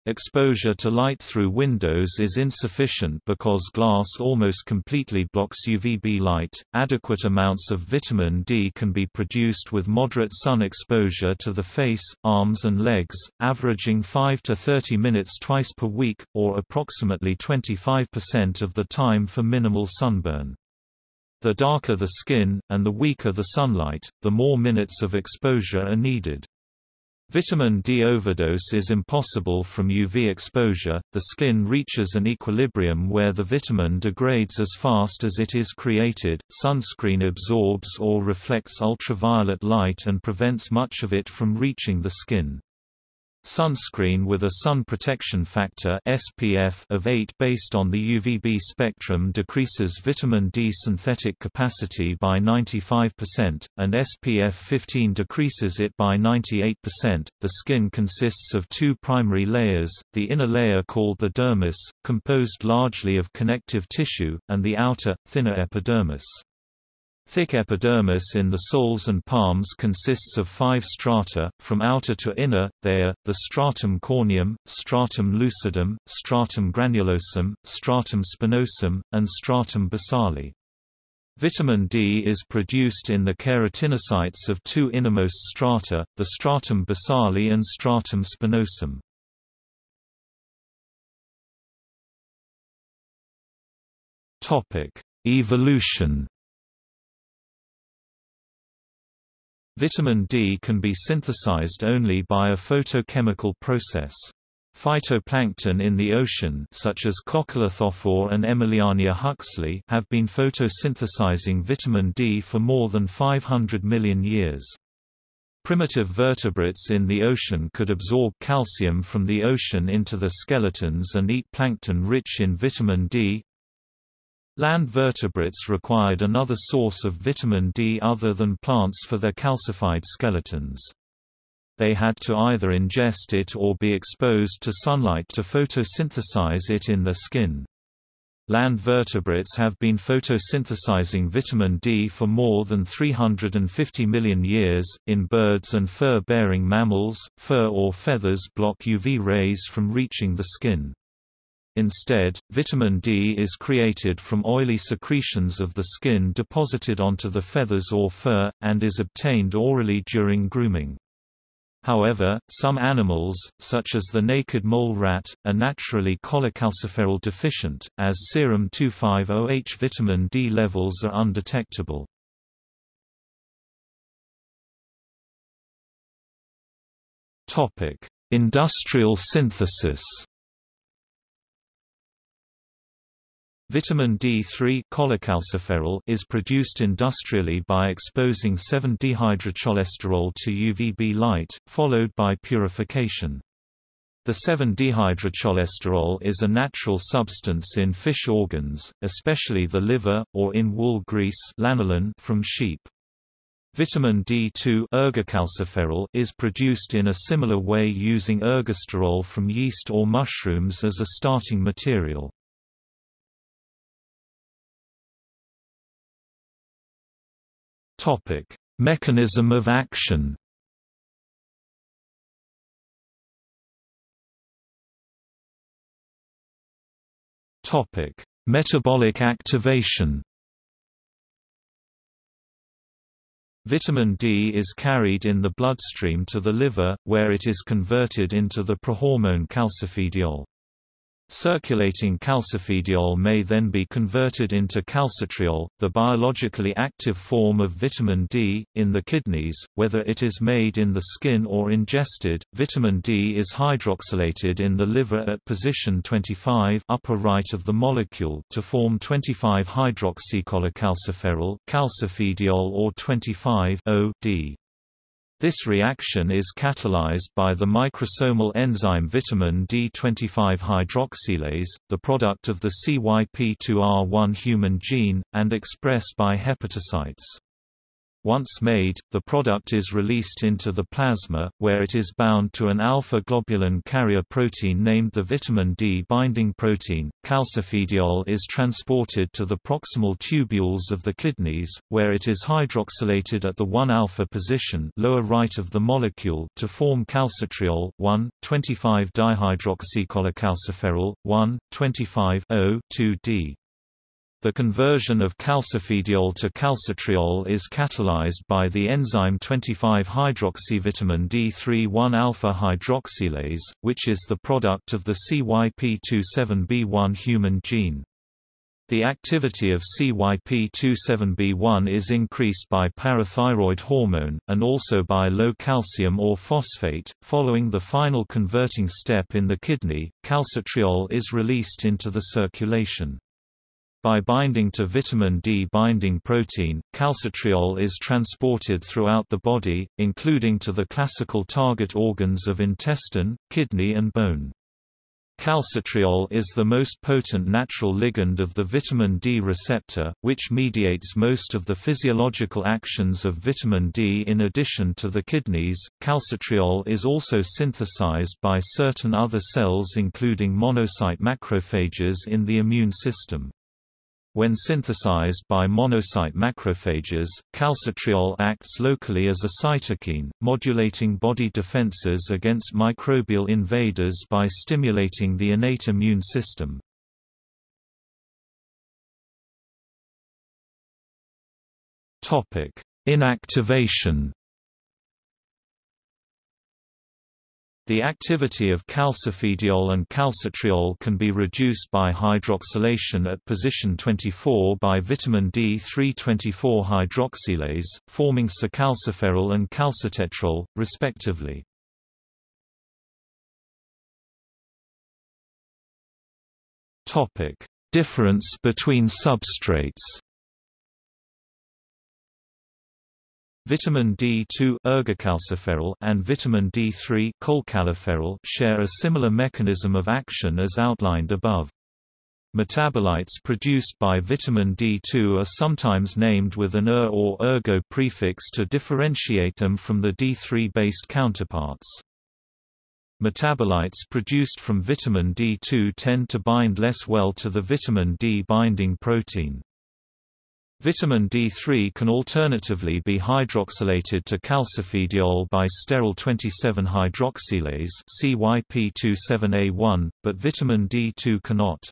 Exposure to light through windows is insufficient because glass almost completely blocks UVB light. Adequate amounts of vitamin D can be produced with moderate sun exposure to the face, arms, and legs, averaging 5 to 30 minutes twice per week, or approximately 25% of the time for minimal sunburn. The darker the skin, and the weaker the sunlight, the more minutes of exposure are needed. Vitamin D overdose is impossible from UV exposure, the skin reaches an equilibrium where the vitamin degrades as fast as it is created, sunscreen absorbs or reflects ultraviolet light and prevents much of it from reaching the skin. Sunscreen with a sun protection factor SPF of 8 based on the UVB spectrum decreases vitamin D synthetic capacity by 95%, and SPF 15 decreases it by 98%. The skin consists of two primary layers, the inner layer called the dermis, composed largely of connective tissue, and the outer, thinner epidermis. Thick epidermis in the soles and palms consists of five strata, from outer to inner, they are, the stratum corneum, stratum lucidum, stratum granulosum, stratum spinosum, and stratum basale. Vitamin D is produced in the keratinocytes of two innermost strata, the stratum basale and stratum spinosum. Evolution Vitamin D can be synthesized only by a photochemical process. Phytoplankton in the ocean such as Coccolithophore and Emiliania huxleyi have been photosynthesizing vitamin D for more than 500 million years. Primitive vertebrates in the ocean could absorb calcium from the ocean into their skeletons and eat plankton rich in vitamin D. Land vertebrates required another source of vitamin D other than plants for their calcified skeletons they had to either ingest it or be exposed to sunlight to photosynthesize it in their skin. Land vertebrates have been photosynthesizing vitamin D for more than 350 million years. In birds and fur bearing mammals, fur or feathers block UV rays from reaching the skin. Instead, vitamin D is created from oily secretions of the skin deposited onto the feathers or fur, and is obtained orally during grooming. However, some animals, such as the naked mole rat, are naturally cholecalciferol deficient, as serum 2,5-OH vitamin D levels are undetectable. Industrial synthesis Vitamin D3 is produced industrially by exposing 7-dehydrocholesterol to UVB light, followed by purification. The 7-dehydrocholesterol is a natural substance in fish organs, especially the liver, or in wool grease lanolin from sheep. Vitamin D2 is produced in a similar way using ergosterol from yeast or mushrooms as a starting material. Topic: Mechanism of action. Topic: Metabolic activation. Vitamin D is carried in the bloodstream to the liver, where it is converted into the prohormone calcifediol. Circulating calcifediol may then be converted into calcitriol, the biologically active form of vitamin D, in the kidneys, whether it is made in the skin or ingested. Vitamin D is hydroxylated in the liver at position 25 upper right of the molecule to form 25-hydroxycholecalciferol calcifediol or 25-O-D. This reaction is catalyzed by the microsomal enzyme vitamin D25 hydroxylase, the product of the CYP2R1 human gene, and expressed by hepatocytes. Once made, the product is released into the plasma, where it is bound to an alpha-globulin carrier protein named the vitamin D binding protein. Calcifediol is transported to the proximal tubules of the kidneys, where it is hydroxylated at the 1-alpha position lower right of the molecule to form calcitriol 1,25-dihydroxycholecalciferol, 1,25-O-2-D. The conversion of calcifediol to calcitriol is catalyzed by the enzyme 25-hydroxyvitamin D3 1-alpha hydroxylase, which is the product of the CYP27B1 human gene. The activity of CYP27B1 is increased by parathyroid hormone, and also by low calcium or phosphate. Following the final converting step in the kidney, calcitriol is released into the circulation. By binding to vitamin D binding protein, calcitriol is transported throughout the body, including to the classical target organs of intestine, kidney and bone. Calcitriol is the most potent natural ligand of the vitamin D receptor, which mediates most of the physiological actions of vitamin D. In addition to the kidneys, calcitriol is also synthesized by certain other cells including monocyte macrophages in the immune system. When synthesized by monocyte macrophages, calcitriol acts locally as a cytokine, modulating body defenses against microbial invaders by stimulating the innate immune system. Inactivation The activity of calcifediol and calcitriol can be reduced by hydroxylation at position 24 by vitamin D324 hydroxylase, forming secalciferol and calcitetrol, respectively. Difference between substrates Vitamin D2 ergocalciferol and vitamin D3 cholecalciferol share a similar mechanism of action as outlined above. Metabolites produced by vitamin D2 are sometimes named with an er or ergo prefix to differentiate them from the D3-based counterparts. Metabolites produced from vitamin D2 tend to bind less well to the vitamin D binding protein. Vitamin D3 can alternatively be hydroxylated to calcifediol by sterol 27-hydroxylase CYP27A1, but vitamin D2 cannot.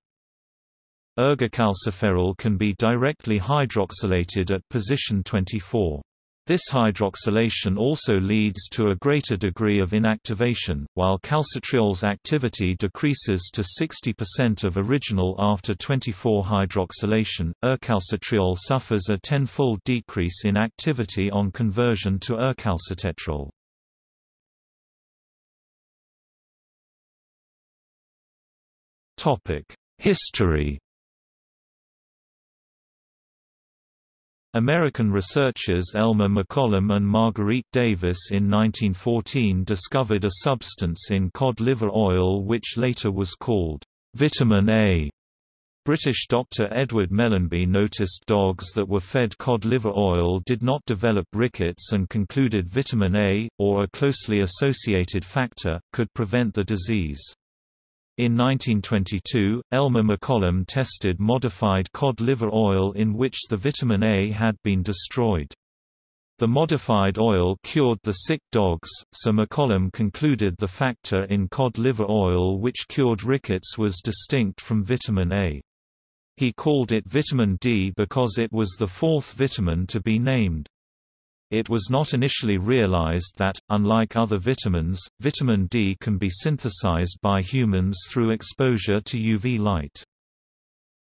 Ergocalciferol can be directly hydroxylated at position 24. This hydroxylation also leads to a greater degree of inactivation, while calcitriol's activity decreases to 60% of original after 24 hydroxylation. Ercalcitriol suffers a tenfold decrease in activity on conversion to ercalcitetrol. History American researchers Elmer McCollum and Marguerite Davis in 1914 discovered a substance in cod liver oil which later was called vitamin A. British doctor Edward Mellanby noticed dogs that were fed cod liver oil did not develop rickets and concluded vitamin A, or a closely associated factor, could prevent the disease. In 1922, Elmer McCollum tested modified cod liver oil in which the vitamin A had been destroyed. The modified oil cured the sick dogs, so McCollum concluded the factor in cod liver oil which cured rickets was distinct from vitamin A. He called it vitamin D because it was the fourth vitamin to be named. It was not initially realized that, unlike other vitamins, vitamin D can be synthesized by humans through exposure to UV light.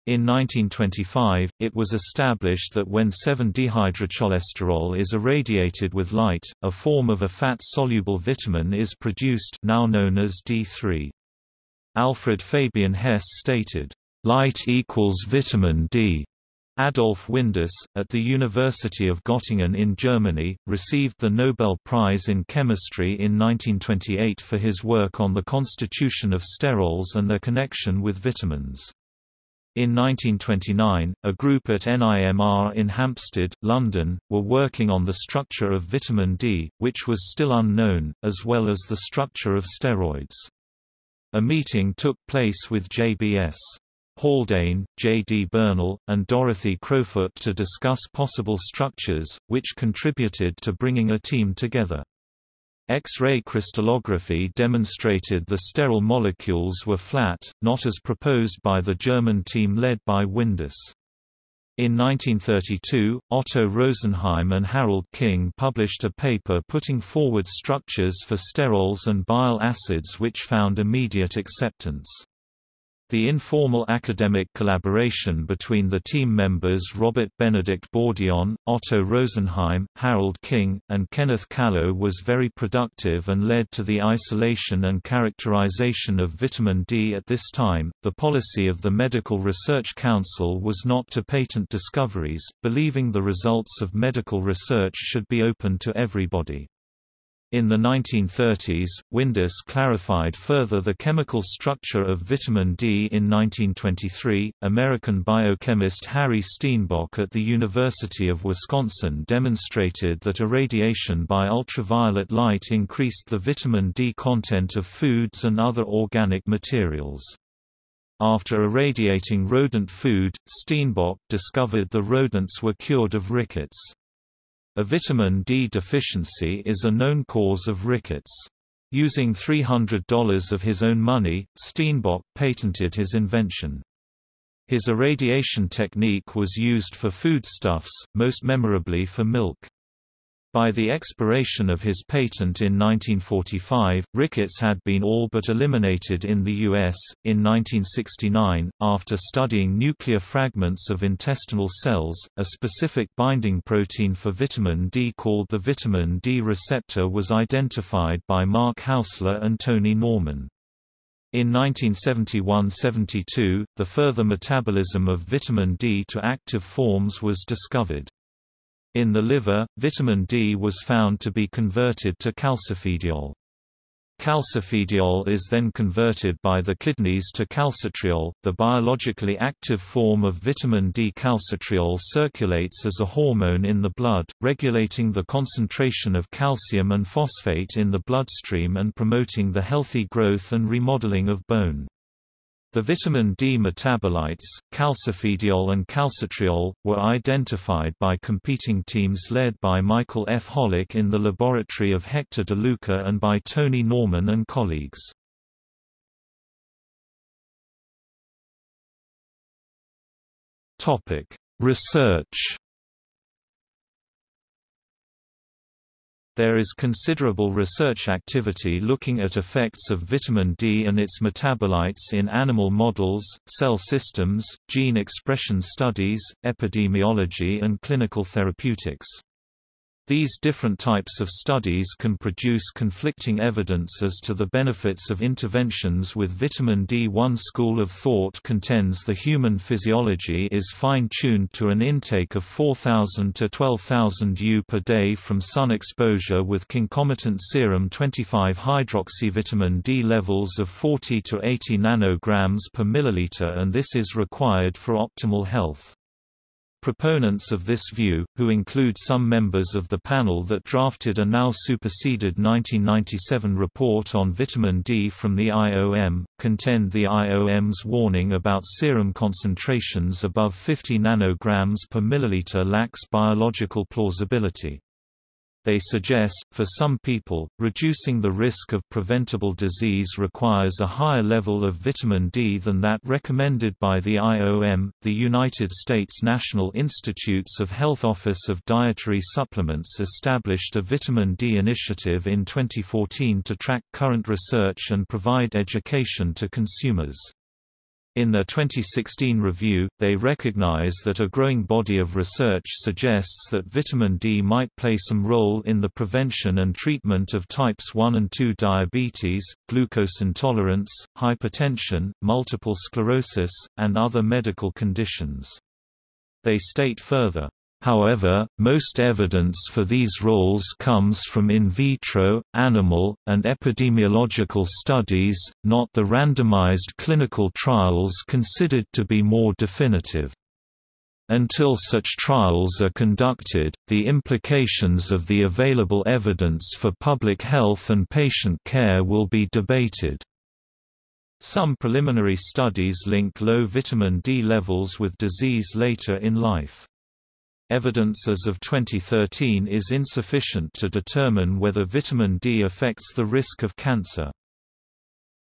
In 1925, it was established that when 7-dehydrocholesterol is irradiated with light, a form of a fat-soluble vitamin is produced now known as D3. Alfred Fabian Hess stated, "...light equals vitamin D." Adolf Windaus, at the University of Göttingen in Germany, received the Nobel Prize in Chemistry in 1928 for his work on the constitution of sterols and their connection with vitamins. In 1929, a group at NIMR in Hampstead, London, were working on the structure of vitamin D, which was still unknown, as well as the structure of steroids. A meeting took place with JBS. Haldane, J. D. Bernal, and Dorothy Crowfoot to discuss possible structures, which contributed to bringing a team together. X-ray crystallography demonstrated the sterol molecules were flat, not as proposed by the German team led by Windaus. In 1932, Otto Rosenheim and Harold King published a paper putting forward structures for sterols and bile acids which found immediate acceptance. The informal academic collaboration between the team members Robert Benedict Bourdillon, Otto Rosenheim, Harold King, and Kenneth Callow was very productive and led to the isolation and characterization of vitamin D at this time. The policy of the Medical Research Council was not to patent discoveries, believing the results of medical research should be open to everybody. In the 1930s, Windaus clarified further the chemical structure of vitamin D in 1923. American biochemist Harry Steenbock at the University of Wisconsin demonstrated that irradiation by ultraviolet light increased the vitamin D content of foods and other organic materials. After irradiating rodent food, Steenbock discovered the rodents were cured of rickets. A vitamin D deficiency is a known cause of rickets. Using $300 of his own money, Steenbock patented his invention. His irradiation technique was used for foodstuffs, most memorably for milk. By the expiration of his patent in 1945, rickets had been all but eliminated in the U.S. In 1969, after studying nuclear fragments of intestinal cells, a specific binding protein for vitamin D called the vitamin D receptor was identified by Mark Haussler and Tony Norman. In 1971–72, the further metabolism of vitamin D to active forms was discovered. In the liver, vitamin D was found to be converted to calcifediol. Calcifediol is then converted by the kidneys to calcitriol. The biologically active form of vitamin D calcitriol circulates as a hormone in the blood, regulating the concentration of calcium and phosphate in the bloodstream and promoting the healthy growth and remodeling of bone. The vitamin D metabolites, calcifediol and calcitriol, were identified by competing teams led by Michael F. Holick in the laboratory of Hector DeLuca and by Tony Norman and colleagues. Research There is considerable research activity looking at effects of vitamin D and its metabolites in animal models, cell systems, gene expression studies, epidemiology and clinical therapeutics. These different types of studies can produce conflicting evidence as to the benefits of interventions with vitamin D. One school of thought contends the human physiology is fine-tuned to an intake of 4,000 to 12,000 U per day from sun exposure with concomitant serum 25-hydroxyvitamin D levels of 40 to 80 nanograms per milliliter and this is required for optimal health. Proponents of this view, who include some members of the panel that drafted a now superseded 1997 report on vitamin D from the IOM, contend the IOM's warning about serum concentrations above 50 nanograms per milliliter lacks biological plausibility. They suggest, for some people, reducing the risk of preventable disease requires a higher level of vitamin D than that recommended by the IOM. The United States National Institutes of Health Office of Dietary Supplements established a vitamin D initiative in 2014 to track current research and provide education to consumers. In their 2016 review, they recognize that a growing body of research suggests that vitamin D might play some role in the prevention and treatment of types 1 and 2 diabetes, glucose intolerance, hypertension, multiple sclerosis, and other medical conditions. They state further, However, most evidence for these roles comes from in vitro, animal, and epidemiological studies, not the randomized clinical trials considered to be more definitive. Until such trials are conducted, the implications of the available evidence for public health and patient care will be debated. Some preliminary studies link low vitamin D levels with disease later in life. Evidence as of 2013 is insufficient to determine whether vitamin D affects the risk of cancer.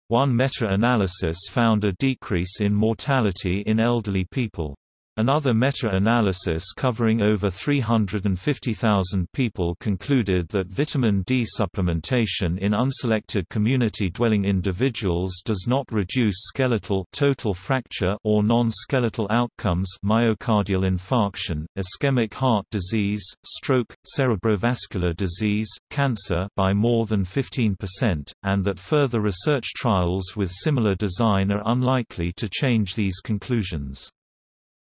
One meta-analysis found a decrease in mortality in elderly people. Another meta-analysis covering over 350,000 people concluded that vitamin D supplementation in unselected community-dwelling individuals does not reduce skeletal total fracture or non-skeletal outcomes myocardial infarction, ischemic heart disease, stroke, cerebrovascular disease, cancer by more than 15%, and that further research trials with similar design are unlikely to change these conclusions.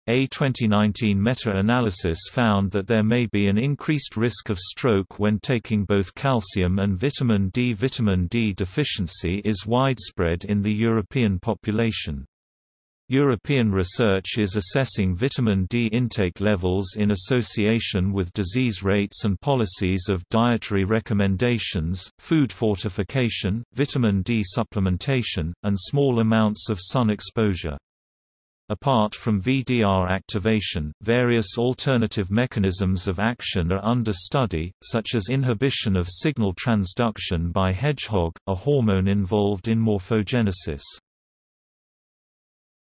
A 2019 meta-analysis found that there may be an increased risk of stroke when taking both calcium and vitamin D. Vitamin D deficiency is widespread in the European population. European research is assessing vitamin D intake levels in association with disease rates and policies of dietary recommendations, food fortification, vitamin D supplementation, and small amounts of sun exposure. Apart from VDR activation, various alternative mechanisms of action are under study, such as inhibition of signal transduction by hedgehog, a hormone involved in morphogenesis.